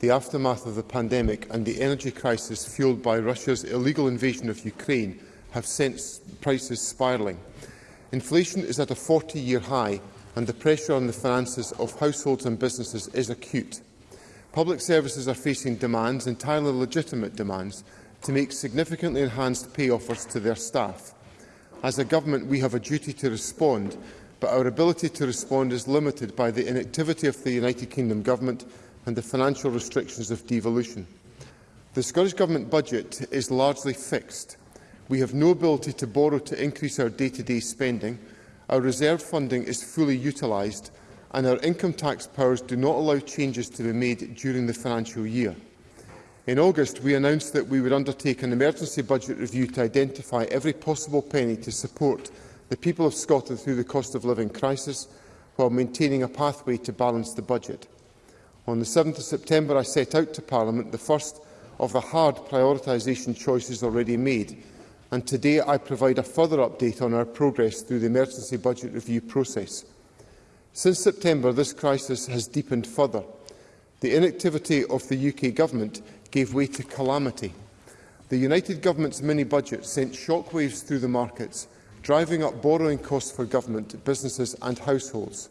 the aftermath of the pandemic and the energy crisis fueled by Russia's illegal invasion of Ukraine have sent prices spiraling. Inflation is at a 40-year high and the pressure on the finances of households and businesses is acute. Public services are facing demands, entirely legitimate demands, to make significantly enhanced pay offers to their staff. As a government, we have a duty to respond, but our ability to respond is limited by the inactivity of the United Kingdom Government and the financial restrictions of devolution. The Scottish Government budget is largely fixed. We have no ability to borrow to increase our day-to-day -day spending. Our reserve funding is fully utilised and our income tax powers do not allow changes to be made during the financial year. In August, we announced that we would undertake an emergency budget review to identify every possible penny to support the people of Scotland through the cost of living crisis while maintaining a pathway to balance the budget. On the 7th of September, I set out to Parliament the first of the hard prioritisation choices already made, and today I provide a further update on our progress through the emergency budget review process. Since September, this crisis has deepened further. The inactivity of the UK Government gave way to calamity. The United Government's mini-budget sent shockwaves through the markets, driving up borrowing costs for government, businesses and households.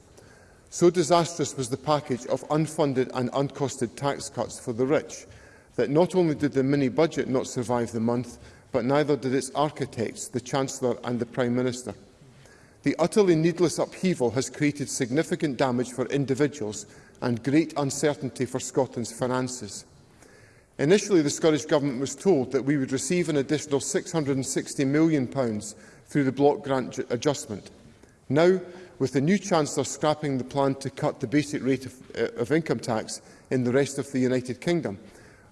So disastrous was the package of unfunded and uncosted tax cuts for the rich that not only did the mini-budget not survive the month, but neither did its architects, the Chancellor and the Prime Minister. The utterly needless upheaval has created significant damage for individuals and great uncertainty for Scotland's finances. Initially, the Scottish Government was told that we would receive an additional £660 million through the block grant adjustment. Now, with the new Chancellor scrapping the plan to cut the basic rate of, uh, of income tax in the rest of the United Kingdom,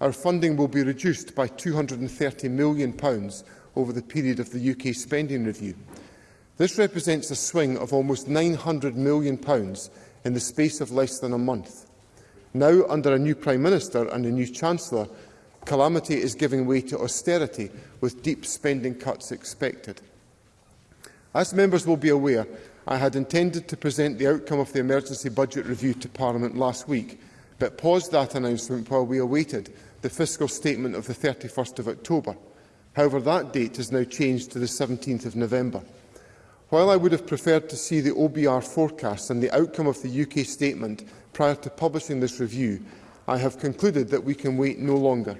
our funding will be reduced by £230 million pounds over the period of the UK spending review. This represents a swing of almost £900 million pounds in the space of less than a month. Now, under a new Prime Minister and a new Chancellor, calamity is giving way to austerity, with deep spending cuts expected. As members will be aware, I had intended to present the outcome of the emergency budget review to Parliament last week, but paused that announcement while we awaited the fiscal statement of the 31st of October. However, that date has now changed to the 17th of November. While I would have preferred to see the OBR forecast and the outcome of the UK statement prior to publishing this review, I have concluded that we can wait no longer.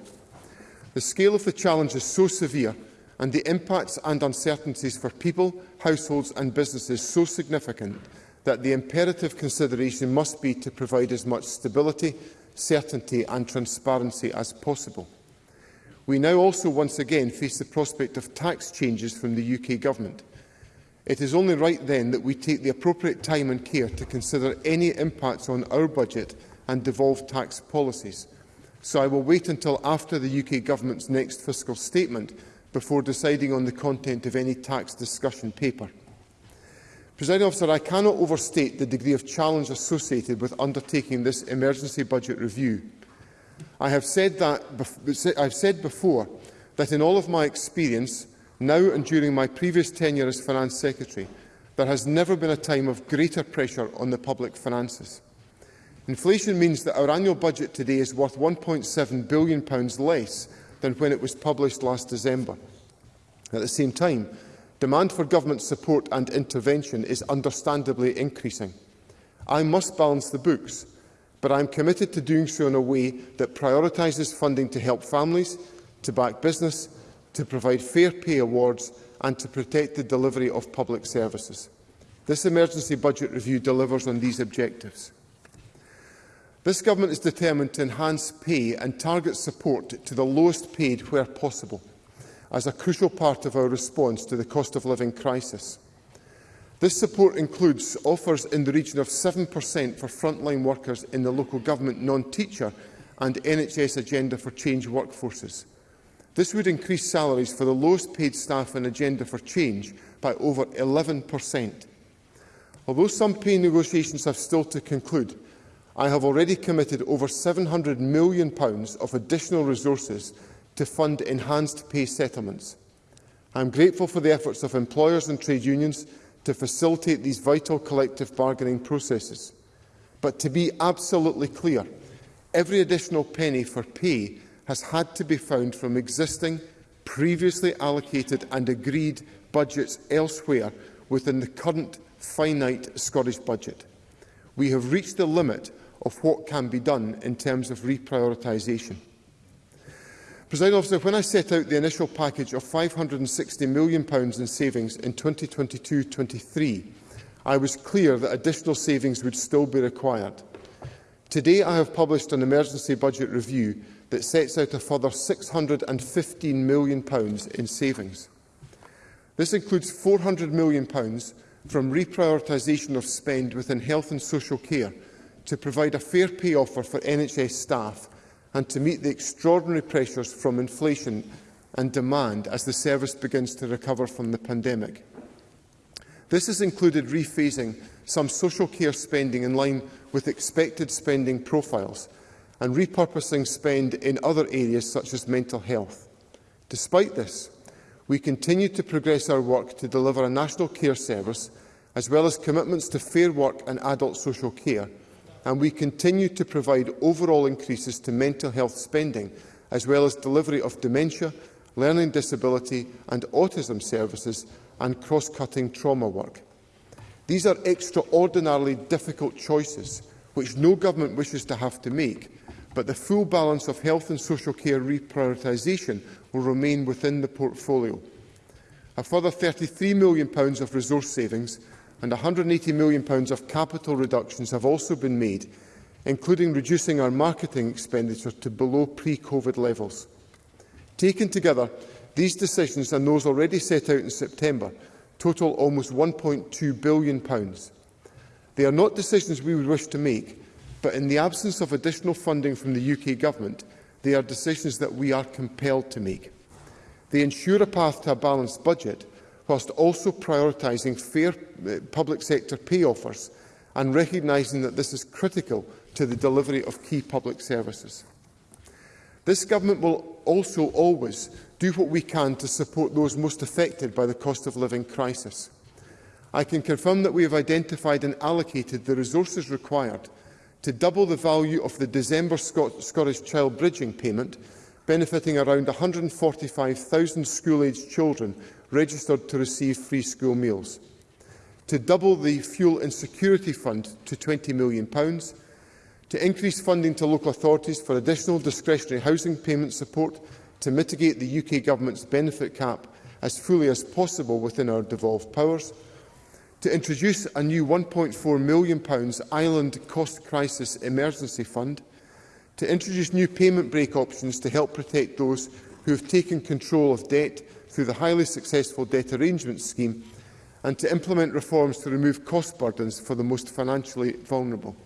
The scale of the challenge is so severe and the impacts and uncertainties for people, households and businesses so significant that the imperative consideration must be to provide as much stability, certainty and transparency as possible. We now also once again face the prospect of tax changes from the UK Government. It is only right then that we take the appropriate time and care to consider any impacts on our budget and devolved tax policies. So I will wait until after the UK Government's next fiscal statement before deciding on the content of any tax discussion paper. Presiding officer, I cannot overstate the degree of challenge associated with undertaking this emergency budget review. I have said, that, I've said before that in all of my experience, now and during my previous tenure as Finance Secretary, there has never been a time of greater pressure on the public finances. Inflation means that our annual budget today is worth £1.7 billion less than when it was published last December. At the same time, demand for government support and intervention is understandably increasing. I must balance the books, but I am committed to doing so in a way that prioritises funding to help families, to back business, to provide fair pay awards and to protect the delivery of public services. This emergency budget review delivers on these objectives. This government is determined to enhance pay and target support to the lowest paid where possible as a crucial part of our response to the cost of living crisis. This support includes offers in the region of 7% for frontline workers in the local government non-teacher and NHS Agenda for Change workforces. This would increase salaries for the lowest paid staff in Agenda for Change by over 11%. Although some pay negotiations have still to conclude, I have already committed over £700 million of additional resources to fund enhanced pay settlements. I am grateful for the efforts of employers and trade unions to facilitate these vital collective bargaining processes. But to be absolutely clear, every additional penny for pay has had to be found from existing, previously allocated and agreed budgets elsewhere within the current finite Scottish budget. We have reached the limit of what can be done in terms of reprioritisation. President officer, when I set out the initial package of £560 million in savings in 2022-23, I was clear that additional savings would still be required. Today I have published an emergency budget review that sets out a further £615 million in savings. This includes £400 million from reprioritisation of spend within health and social care to provide a fair pay offer for NHS staff and to meet the extraordinary pressures from inflation and demand as the service begins to recover from the pandemic. This has included rephasing some social care spending in line with expected spending profiles and repurposing spend in other areas such as mental health. Despite this, we continue to progress our work to deliver a national care service as well as commitments to fair work and adult social care and we continue to provide overall increases to mental health spending, as well as delivery of dementia, learning disability and autism services, and cross-cutting trauma work. These are extraordinarily difficult choices, which no government wishes to have to make, but the full balance of health and social care reprioritisation will remain within the portfolio. A further £33 million of resource savings and £180 million of capital reductions have also been made, including reducing our marketing expenditure to below pre-COVID levels. Taken together, these decisions and those already set out in September total almost £1.2 billion. They are not decisions we would wish to make, but in the absence of additional funding from the UK Government, they are decisions that we are compelled to make. They ensure a path to a balanced budget, whilst also prioritising fair Uh, public sector pay offers and recognising that this is critical to the delivery of key public services. This government will also always do what we can to support those most affected by the cost of living crisis. I can confirm that we have identified and allocated the resources required to double the value of the December Scot Scottish Child Bridging payment, benefiting around 145,000 school-aged children registered to receive free school meals to double the Fuel Insecurity Fund to 20 million, pounds to increase funding to local authorities for additional discretionary housing payment support to mitigate the UK Government's benefit cap as fully as possible within our devolved powers, to introduce a new 1.4 million pounds Island Cost Crisis Emergency Fund, to introduce new payment break options to help protect those who have taken control of debt through the highly successful debt arrangement scheme and to implement reforms to remove cost burdens for the most financially vulnerable.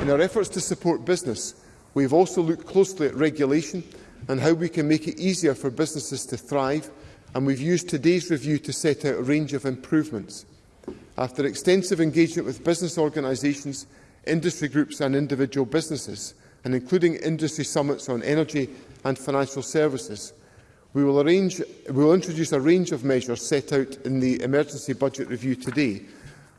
In our efforts to support business, we have also looked closely at regulation and how we can make it easier for businesses to thrive, and we've used today's review to set out a range of improvements. After extensive engagement with business organisations, industry groups and individual businesses, and including industry summits on energy and financial services, We will, arrange, we will introduce a range of measures set out in the emergency budget review today,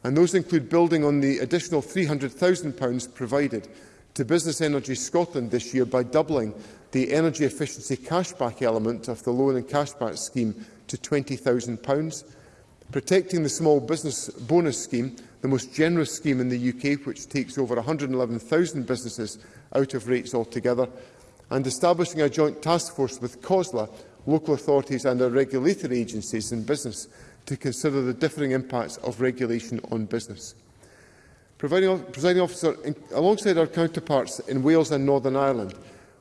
and those include building on the additional £300,000 provided to Business Energy Scotland this year by doubling the energy efficiency cashback element of the loan and cashback scheme to £20,000, protecting the small business bonus scheme, the most generous scheme in the UK, which takes over 111,000 businesses out of rates altogether, and establishing a joint task force with COSLA local authorities and our regulatory agencies in business to consider the differing impacts of regulation on business. Presiding officer, in, alongside our counterparts in Wales and Northern Ireland,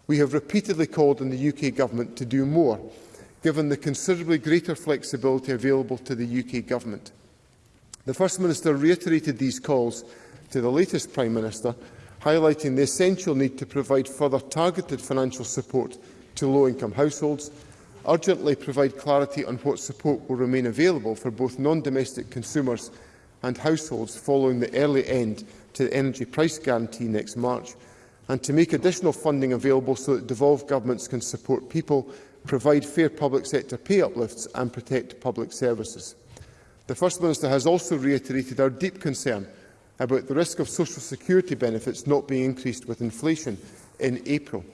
we have repeatedly called on the UK Government to do more, given the considerably greater flexibility available to the UK Government. The First Minister reiterated these calls to the latest Prime Minister, highlighting the essential need to provide further targeted financial support to low-income households urgently provide clarity on what support will remain available for both non-domestic consumers and households following the early end to the energy price guarantee next March, and to make additional funding available so that devolved governments can support people, provide fair public sector pay uplifts and protect public services. The First Minister has also reiterated our deep concern about the risk of social security benefits not being increased with inflation in April.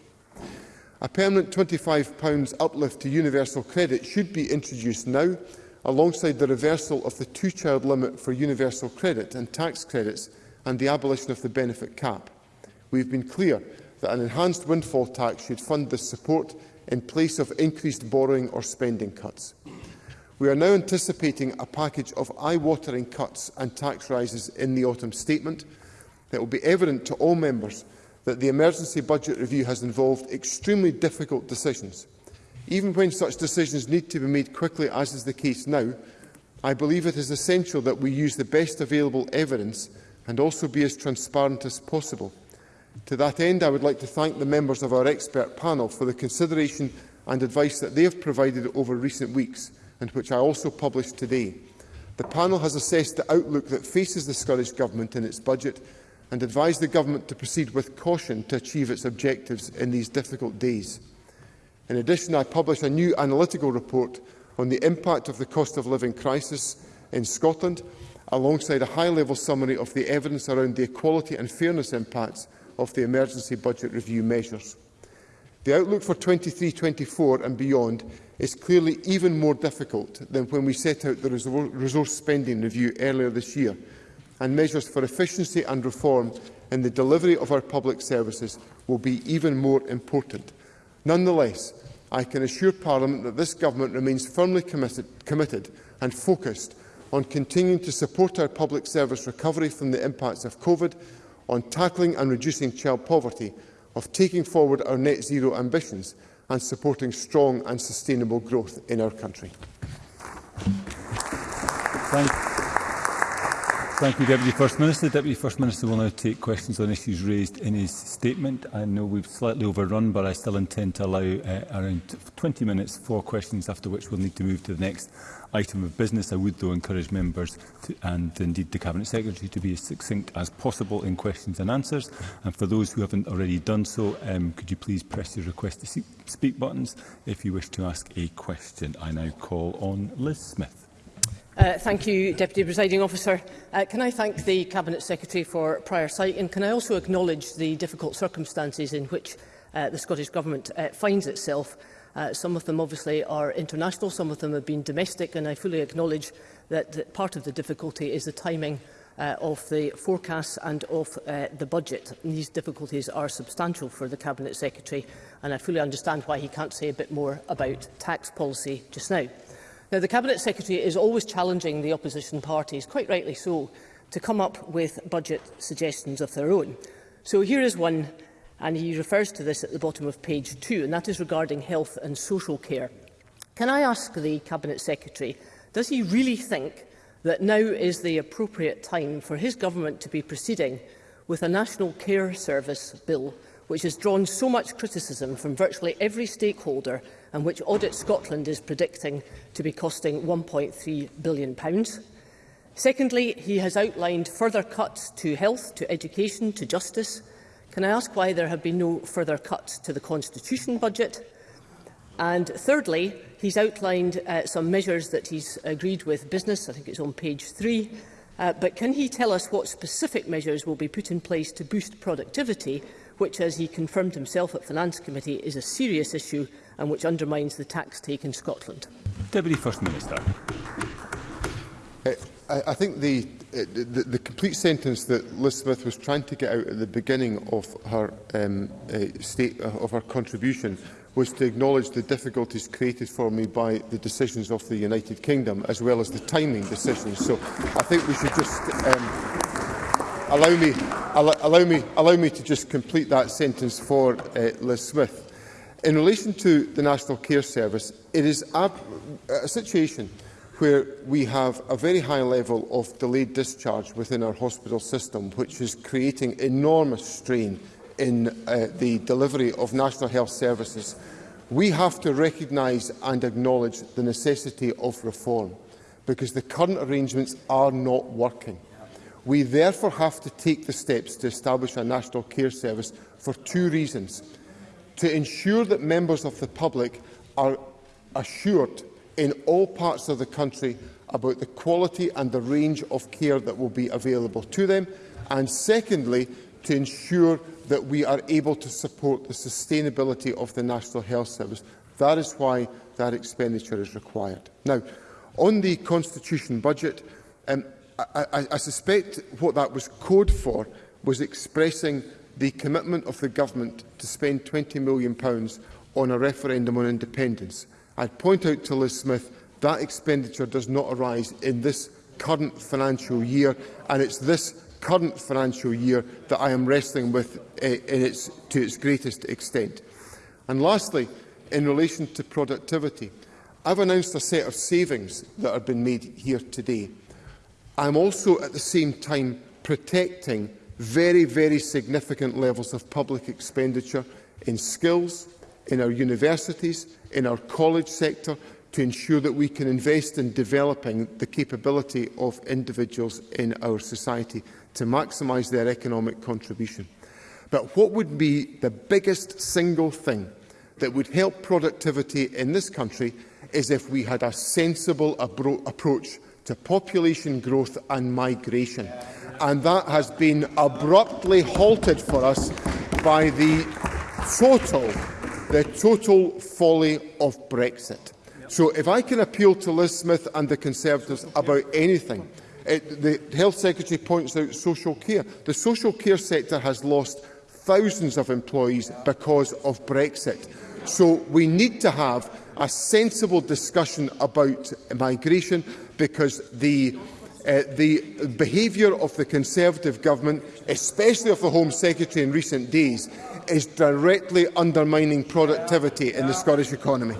A permanent £25 uplift to universal credit should be introduced now, alongside the reversal of the two-child limit for universal credit and tax credits and the abolition of the benefit cap. We have been clear that an enhanced windfall tax should fund this support in place of increased borrowing or spending cuts. We are now anticipating a package of eye-watering cuts and tax rises in the autumn statement that will be evident to all members that the emergency budget review has involved extremely difficult decisions. Even when such decisions need to be made quickly, as is the case now, I believe it is essential that we use the best available evidence and also be as transparent as possible. To that end, I would like to thank the members of our expert panel for the consideration and advice that they have provided over recent weeks, and which I also published today. The panel has assessed the outlook that faces the Scottish Government in its budget and advised the Government to proceed with caution to achieve its objectives in these difficult days. In addition, I published a new analytical report on the impact of the cost of living crisis in Scotland, alongside a high-level summary of the evidence around the equality and fairness impacts of the emergency budget review measures. The outlook for 23-24 and beyond is clearly even more difficult than when we set out the resource spending review earlier this year, and measures for efficiency and reform in the delivery of our public services will be even more important. Nonetheless, I can assure Parliament that this Government remains firmly committed, committed and focused on continuing to support our public service recovery from the impacts of COVID, on tackling and reducing child poverty, of taking forward our net zero ambitions and supporting strong and sustainable growth in our country. Thank you. Thank you, Deputy First Minister. The Deputy First Minister will now take questions on issues raised in his statement. I know we've slightly overrun, but I still intend to allow uh, around 20 minutes for questions, after which we'll need to move to the next item of business. I would, though, encourage members to, and indeed the Cabinet Secretary to be as succinct as possible in questions and answers. And for those who haven't already done so, um, could you please press the request to speak buttons if you wish to ask a question. I now call on Liz Smith. Uh, thank you, Deputy Presiding Officer. Uh, can I thank the Cabinet Secretary for prior sight and can I also acknowledge the difficult circumstances in which uh, the Scottish Government uh, finds itself. Uh, some of them obviously are international, some of them have been domestic and I fully acknowledge that, that part of the difficulty is the timing uh, of the forecasts and of uh, the budget. And these difficulties are substantial for the Cabinet Secretary and I fully understand why he can't say a bit more about tax policy just now. Now, the Cabinet Secretary is always challenging the opposition parties, quite rightly so, to come up with budget suggestions of their own. So here is one, and he refers to this at the bottom of page two, and that is regarding health and social care. Can I ask the Cabinet Secretary, does he really think that now is the appropriate time for his government to be proceeding with a national care service bill which has drawn so much criticism from virtually every stakeholder and which Audit Scotland is predicting to be costing £1.3 billion. Pounds. Secondly, he has outlined further cuts to health, to education, to justice. Can I ask why there have been no further cuts to the Constitution budget? And thirdly, he's outlined uh, some measures that he's agreed with business, I think it's on page three, uh, but can he tell us what specific measures will be put in place to boost productivity which, as he confirmed himself at Finance Committee, is a serious issue and which undermines the tax take in Scotland? Deputy First Minister. Uh, I, I think the, uh, the, the complete sentence that Liz Smith was trying to get out at the beginning of her um, uh, state uh, of her contribution was to acknowledge the difficulties created for me by the decisions of the United Kingdom as well as the timing decisions. So I think we should just um, allow me, allow, allow me, allow me to just complete that sentence for uh, Liz Smith. In relation to the National Care Service, it is a, a situation where we have a very high level of delayed discharge within our hospital system, which is creating enormous strain in uh, the delivery of national health services. We have to recognise and acknowledge the necessity of reform, because the current arrangements are not working. We therefore have to take the steps to establish a national care service for two reasons. To ensure that members of the public are assured in all parts of the country about the quality and the range of care that will be available to them, and secondly, to ensure that we are able to support the sustainability of the National Health Service. That is why that expenditure is required. Now, on the Constitution budget, um, I, I, I suspect what that was code for was expressing the commitment of the government to spend £20 million on a referendum on independence. I'd point out to Liz Smith that expenditure does not arise in this current financial year, and it's this current financial year that I am wrestling with uh, in its, to its greatest extent. And lastly, in relation to productivity, I've announced a set of savings that have been made here today. I'm also at the same time protecting very, very significant levels of public expenditure in skills, in our universities, in our college sector, to ensure that we can invest in developing the capability of individuals in our society to maximise their economic contribution. But what would be the biggest single thing that would help productivity in this country is if we had a sensible approach to population growth and migration. And that has been abruptly halted for us by the total, the total folly of Brexit. So if I can appeal to Liz Smith and the Conservatives about anything, it, the Health Secretary points out social care. The social care sector has lost thousands of employees because of Brexit. So we need to have a sensible discussion about migration because the uh, the behaviour of the Conservative government, especially of the Home Secretary in recent days, is directly undermining productivity in the Scottish economy.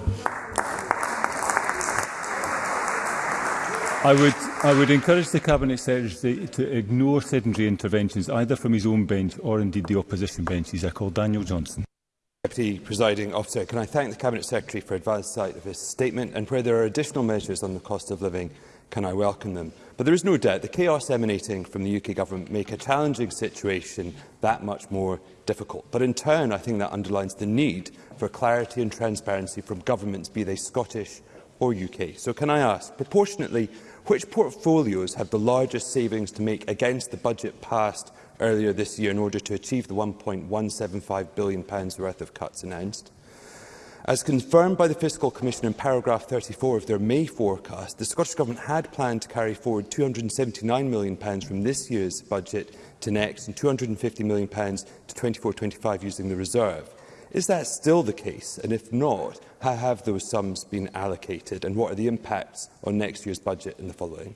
I would, I would encourage the Cabinet Secretary to ignore sedentary interventions, either from his own bench or indeed the opposition benches. I call Daniel Johnson. Deputy Presiding Officer, can I thank the Cabinet Secretary for advance sight of his statement and where there are additional measures on the cost of living, can I welcome them? But there is no doubt the chaos emanating from the UK Government make a challenging situation that much more difficult. But in turn, I think that underlines the need for clarity and transparency from governments, be they Scottish or UK. So can I ask, proportionately, which portfolios have the largest savings to make against the budget passed earlier this year in order to achieve the £1.175 billion worth of cuts announced. As confirmed by the Fiscal Commission in paragraph 34 of their May forecast, the Scottish Government had planned to carry forward £279 million from this year's budget to next and £250 million to 24-25 using the reserve. Is that still the case? And if not, how have those sums been allocated and what are the impacts on next year's budget and the following?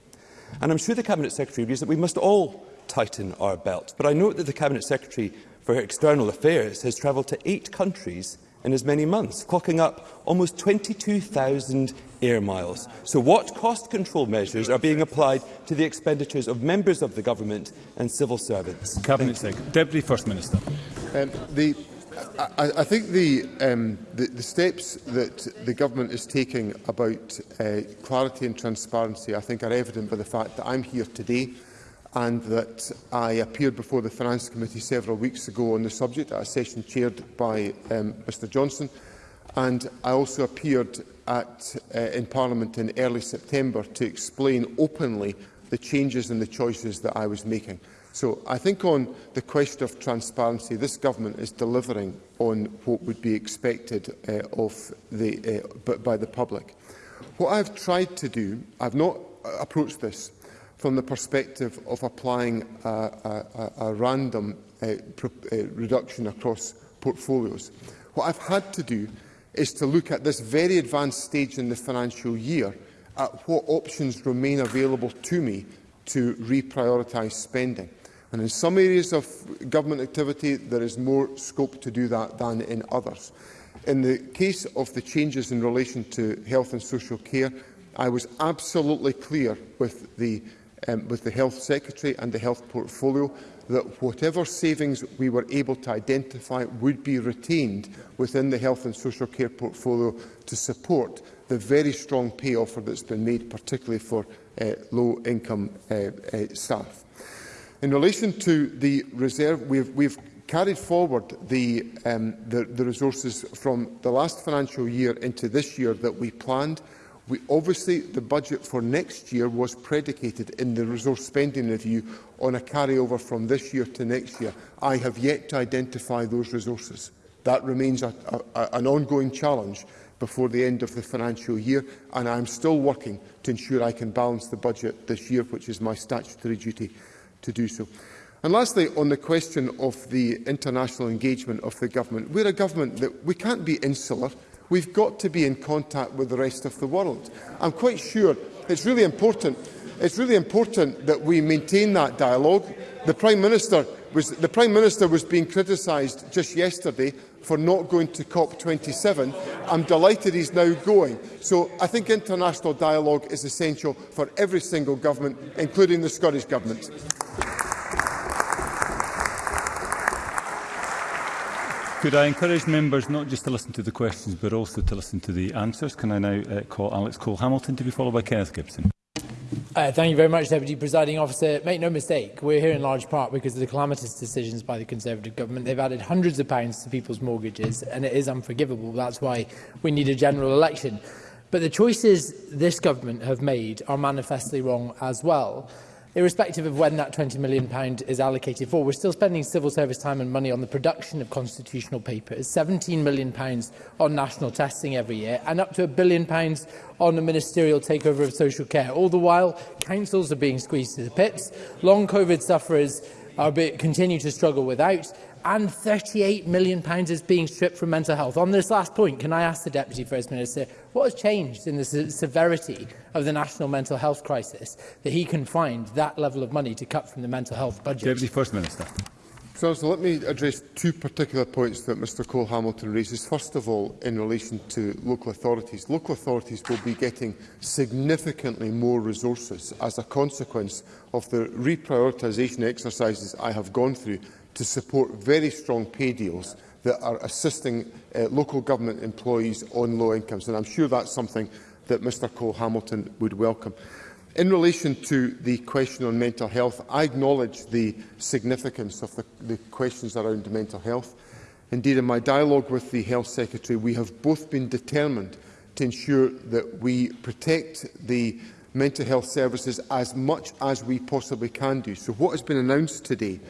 And I'm sure the Cabinet Secretary agrees that we must all tighten our belt. But I note that the Cabinet Secretary for External Affairs has travelled to eight countries in as many months, clocking up almost 22,000 air miles. So what cost control measures are being applied to the expenditures of members of the government and civil servants? Cabinet Secretary. Deputy First Minister. Um, the, I, I think the, um, the, the steps that the government is taking about uh, clarity and transparency I think are evident by the fact that I'm here today and that I appeared before the Finance Committee several weeks ago on the subject at a session chaired by um, Mr Johnson. And I also appeared at, uh, in Parliament in early September to explain openly the changes and the choices that I was making. So I think on the question of transparency, this government is delivering on what would be expected uh, of the, uh, by the public. What I've tried to do, I've not approached this from the perspective of applying a, a, a random uh, uh, reduction across portfolios. What I've had to do is to look at this very advanced stage in the financial year at what options remain available to me to reprioritise spending. And in some areas of government activity, there is more scope to do that than in others. In the case of the changes in relation to health and social care, I was absolutely clear with the um, with the Health Secretary and the Health Portfolio that whatever savings we were able to identify would be retained within the Health and Social Care portfolio to support the very strong pay offer that's been made, particularly for uh, low-income uh, uh, staff. In relation to the reserve, we've, we've carried forward the, um, the, the resources from the last financial year into this year that we planned. We obviously, the budget for next year was predicated in the resource spending review on a carryover from this year to next year. I have yet to identify those resources. That remains a, a, an ongoing challenge before the end of the financial year, and I'm still working to ensure I can balance the budget this year, which is my statutory duty to do so. And lastly, on the question of the international engagement of the government, we're a government that we can't be insular We've got to be in contact with the rest of the world. I'm quite sure it's really important. It's really important that we maintain that dialogue. The Prime Minister was, the Prime Minister was being criticised just yesterday for not going to COP27. I'm delighted he's now going. So I think international dialogue is essential for every single government, including the Scottish Government. Could I encourage members not just to listen to the questions but also to listen to the answers? Can I now uh, call Alex Cole-Hamilton to be followed by Kenneth Gibson? Uh, thank you very much, Deputy Presiding Officer. Make no mistake, we're here in large part because of the calamitous decisions by the Conservative government. They've added hundreds of pounds to people's mortgages, and it is unforgivable. That's why we need a general election. But the choices this government have made are manifestly wrong as well irrespective of when that £20 million is allocated for, we're still spending civil service time and money on the production of constitutional papers, £17 million pounds on national testing every year, and up to a billion pounds on the ministerial takeover of social care. All the while, councils are being squeezed to the pits, long COVID sufferers are be, continue to struggle without, and £38 million is being stripped from mental health. On this last point, can I ask the Deputy First Minister what has changed in the se severity of the national mental health crisis that he can find that level of money to cut from the mental health budget? Deputy First Minister. So, so let me address two particular points that Mr Cole Hamilton raises. First of all, in relation to local authorities. Local authorities will be getting significantly more resources as a consequence of the reprioritisation exercises I have gone through to support very strong pay deals that are assisting uh, local government employees on low incomes. And I'm sure that's something that Mr Cole Hamilton would welcome. In relation to the question on mental health, I acknowledge the significance of the, the questions around mental health. Indeed, in my dialogue with the Health Secretary, we have both been determined to ensure that we protect the mental health services as much as we possibly can do. So what has been announced today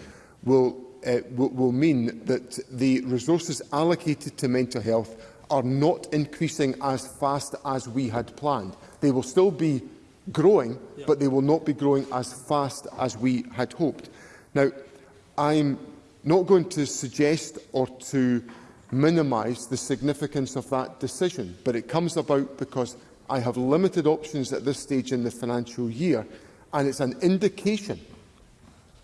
will uh, will, will mean that the resources allocated to mental health are not increasing as fast as we had planned. They will still be growing, yeah. but they will not be growing as fast as we had hoped. Now, I'm not going to suggest or to minimise the significance of that decision, but it comes about because I have limited options at this stage in the financial year, and it's an indication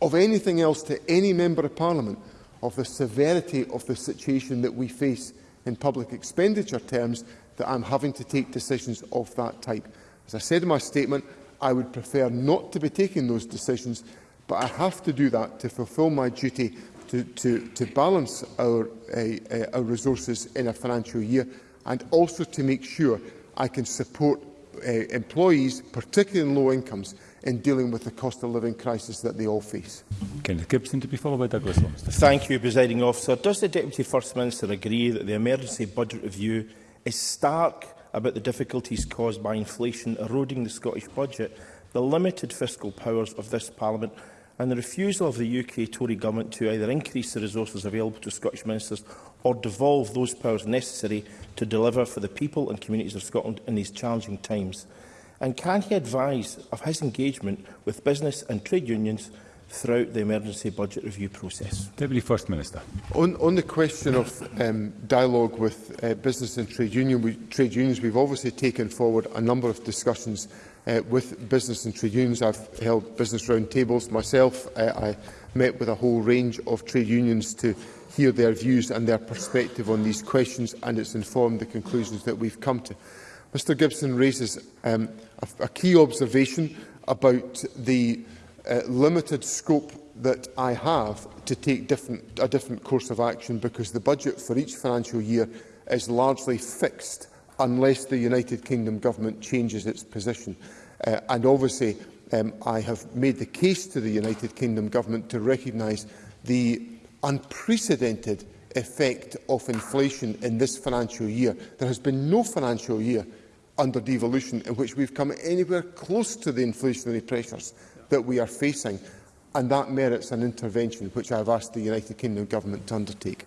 of anything else to any Member of Parliament of the severity of the situation that we face in public expenditure terms that I'm having to take decisions of that type. As I said in my statement, I would prefer not to be taking those decisions, but I have to do that to fulfil my duty to, to, to balance our, uh, our resources in a financial year and also to make sure I can support uh, employees, particularly in low incomes, in dealing with the cost of living crisis that they all face. Kenneth Gibson to be followed by Douglas Holmes. Thank you, Presiding Officer. Does the Deputy First Minister agree that the emergency budget review is stark about the difficulties caused by inflation eroding the Scottish budget, the limited fiscal powers of this Parliament and the refusal of the UK Tory government to either increase the resources available to Scottish ministers or devolve those powers necessary to deliver for the people and communities of Scotland in these challenging times. And can he advise of his engagement with business and trade unions throughout the emergency budget review process? Deputy First Minister. On, on the question of um, dialogue with uh, business and trade, union, we, trade unions, we've obviously taken forward a number of discussions uh, with business and trade unions. I've held business round tables myself. Uh, I met with a whole range of trade unions to hear their views and their perspective on these questions, and it's informed the conclusions that we've come to. Mr Gibson raises um, a, a key observation about the uh, limited scope that I have to take different, a different course of action because the budget for each financial year is largely fixed unless the United Kingdom government changes its position. Uh, and obviously, um, I have made the case to the United Kingdom government to recognise the unprecedented effect of inflation in this financial year. There has been no financial year under devolution in which we've come anywhere close to the inflationary pressures that we are facing. And that merits an intervention which I've asked the United Kingdom Government to undertake.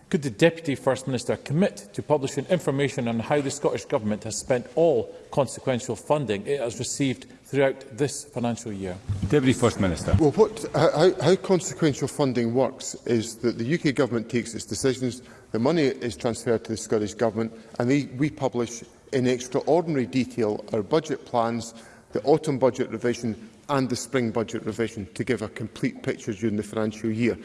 Could the Deputy First Minister commit to publishing information on how the Scottish Government has spent all consequential funding it has received throughout this financial year? Deputy First Minister. Well, what, how, how consequential funding works is that the UK Government takes its decisions, the money is transferred to the Scottish Government, and they, we publish in extraordinary detail our budget plans, the autumn budget revision, and the spring budget revision to give a complete picture during the financial year.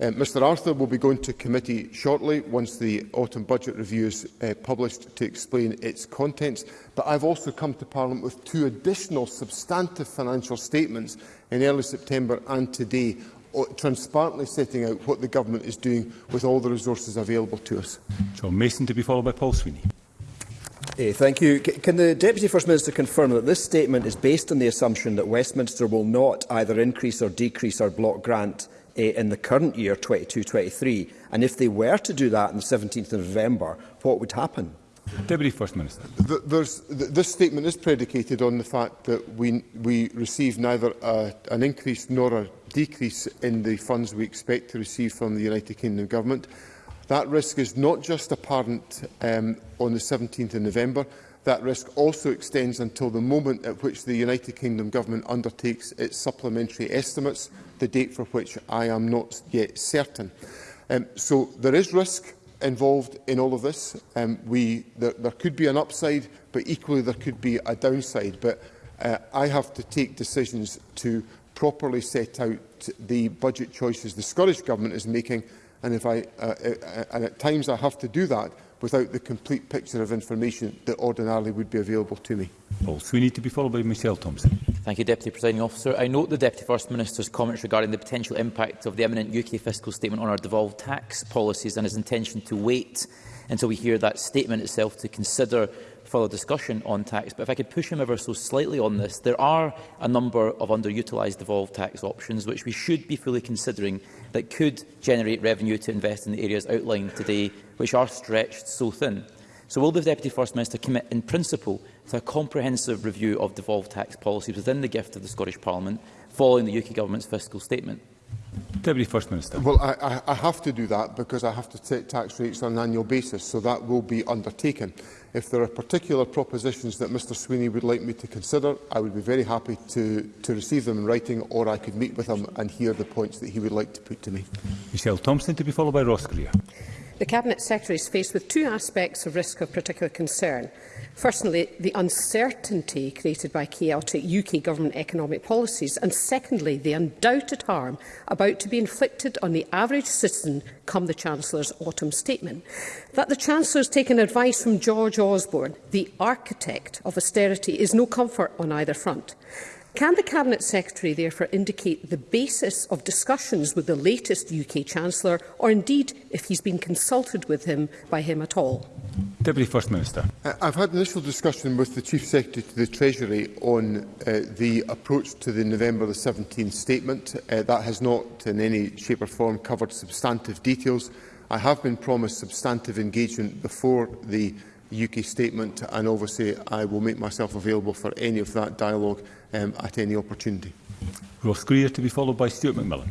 Uh, Mr Arthur will be going to committee shortly once the autumn budget review is uh, published to explain its contents. But I've also come to Parliament with two additional substantive financial statements in early September and today, transparently setting out what the Government is doing with all the resources available to us. John Mason to be followed by Paul Sweeney. Hey, thank you. C can the Deputy First Minister confirm that this statement is based on the assumption that Westminster will not either increase or decrease our block grant uh, in the current year, 22-23? And if they were to do that on the 17th of November, what would happen? Deputy First Minister. The, there's, th this statement is predicated on the fact that we, we receive neither a, an increase nor a decrease in the funds we expect to receive from the United Kingdom Government. That risk is not just apparent um, on the 17th of November. That risk also extends until the moment at which the United Kingdom Government undertakes its supplementary estimates, the date for which I am not yet certain. Um, so there is risk involved in all of this. Um, we, there, there could be an upside, but equally there could be a downside. But uh, I have to take decisions to properly set out the budget choices the Scottish Government is making And, if I, uh, uh, uh, and at times I have to do that without the complete picture of information that ordinarily would be available to me. Paul Sweeney to be followed by Michelle Thompson. Thank you, Deputy Presiding Officer. I note the Deputy First Minister's comments regarding the potential impact of the imminent UK fiscal statement on our devolved tax policies and his intention to wait until we hear that statement itself to consider further discussion on tax. But if I could push him ever so slightly on this, there are a number of underutilised devolved tax options which we should be fully considering that could generate revenue to invest in the areas outlined today, which are stretched so thin. So will the Deputy First Minister commit in principle to a comprehensive review of devolved tax policies within the gift of the Scottish Parliament following the UK Government's fiscal statement? Deputy First Minister. Well, I, I have to do that because I have to take tax rates on an annual basis, so that will be undertaken. If there are particular propositions that Mr Sweeney would like me to consider, I would be very happy to, to receive them in writing or I could meet with him and hear the points that he would like to put to me. Michelle Thompson to be followed by Ross Greer the Cabinet Secretary is faced with two aspects of risk of particular concern. Firstly, the uncertainty created by chaotic UK government economic policies, and secondly, the undoubted harm about to be inflicted on the average citizen come the Chancellor's autumn statement. That the Chancellor has taken advice from George Osborne, the architect of austerity, is no comfort on either front. Can the Cabinet Secretary therefore indicate the basis of discussions with the latest UK Chancellor, or indeed if he's been consulted with him by him at all? Deputy First Minister. Uh, I've had an initial discussion with the Chief Secretary to the Treasury on uh, the approach to the November the 17th statement. Uh, that has not in any shape or form covered substantive details. I have been promised substantive engagement before the UK statement, and obviously I will make myself available for any of that dialogue um, at any opportunity. Ross Greer to be followed by Stuart McMillan.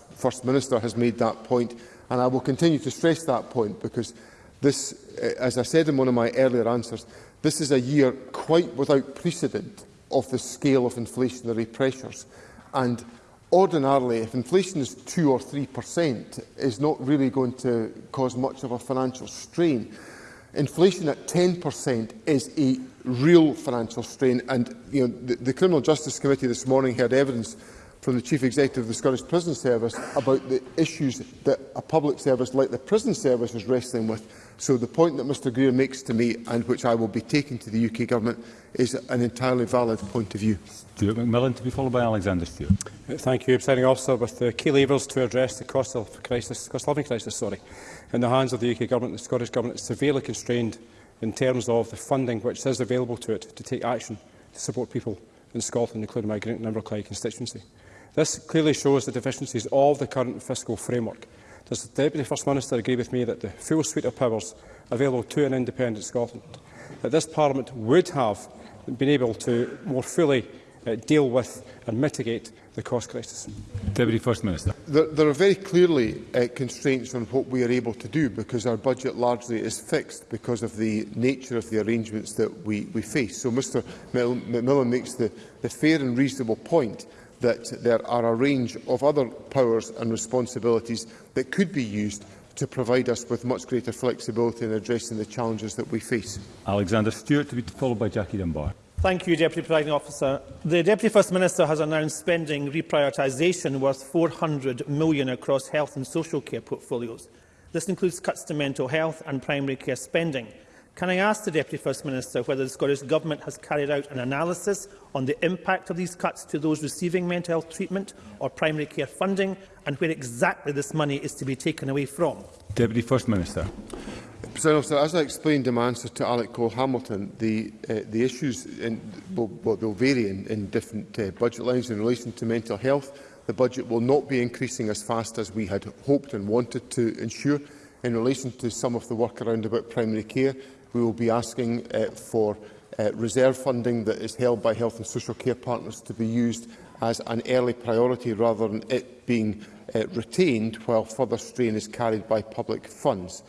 First Minister has made that point, and I will continue to stress that point because this, uh, as I said in one of my earlier answers, this is a year quite without precedent of the scale of inflationary pressures. And ordinarily, if inflation is 2 or 3%, is not really going to cause much of a financial strain inflation at 10% is a real financial strain. And you know, the, the Criminal Justice Committee this morning heard evidence from the Chief Executive of the Scottish Prison Service about the issues that a public service like the prison service is wrestling with So the point that Mr Greer makes to me, and which I will be taking to the UK Government, is an entirely valid point of view. Stuart McMillan to be followed by Alexander Stewart. Uh, thank you, Presiding Officer. With the uh, key levers to address the cost of crisis, cost of living crisis, sorry, in the hands of the UK Government, the Scottish Government is severely constrained in terms of the funding which is available to it to take action to support people in Scotland, including my Great Number Clyde constituency. This clearly shows the deficiencies of the current fiscal framework Does the Deputy First Minister agree with me that the full suite of powers available to an independent Scotland, that this Parliament would have been able to more fully uh, deal with and mitigate the cost crisis? Deputy First Minister. There, there are very clearly uh, constraints on what we are able to do because our budget largely is fixed because of the nature of the arrangements that we, we face. So Mr Macmillan makes the, the fair and reasonable point that there are a range of other powers and responsibilities that could be used to provide us with much greater flexibility in addressing the challenges that we face. Alexander Stewart to be followed by Jackie Dunbar. Thank you, Deputy Presiding Officer. The Deputy First Minister has announced spending reprioritisation worth £400 million across health and social care portfolios. This includes cuts to mental health and primary care spending. Can I ask the Deputy First Minister whether the Scottish Government has carried out an analysis on the impact of these cuts to those receiving mental health treatment or primary care funding and where exactly this money is to be taken away from? Deputy First Minister. President Officer, as I explained in my answer to Alec Cole Hamilton, the, uh, the issues in, will, will vary in, in different uh, budget lines in relation to mental health. The budget will not be increasing as fast as we had hoped and wanted to ensure. In relation to some of the work around about primary care, we will be asking uh, for uh, reserve funding that is held by health and social care partners to be used as an early priority rather than it being uh, retained while further strain is carried by public funds.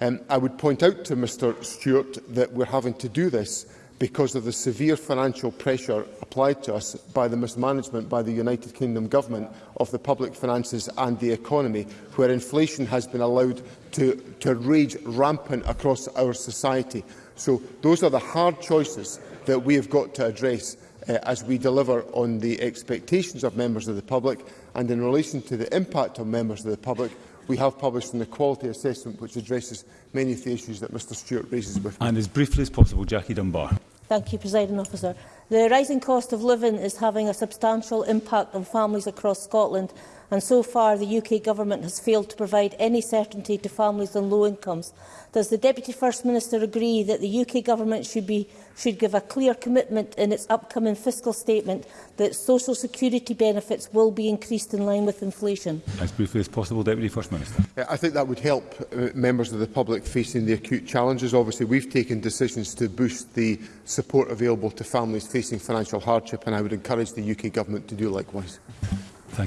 Um, I would point out to Mr Stewart that we're having to do this because of the severe financial pressure applied to us by the mismanagement by the United Kingdom Government of the public finances and the economy, where inflation has been allowed to, to rage rampant across our society. So those are the hard choices that we have got to address uh, as we deliver on the expectations of members of the public and in relation to the impact on members of the public, we have published an equality assessment which addresses many of the issues that Mr Stewart raises with me. And as briefly as possible, Jackie Dunbar. Thank you, Presiding Officer. The rising cost of living is having a substantial impact on families across Scotland and so far the UK Government has failed to provide any certainty to families on low incomes. Does the Deputy First Minister agree that the UK Government should be should give a clear commitment in its upcoming fiscal statement that social security benefits will be increased in line with inflation. As briefly as possible, Deputy First Minister. I think that would help uh, members of the public facing the acute challenges. Obviously, we've taken decisions to boost the support available to families facing financial hardship, and I would encourage the UK Government to do likewise.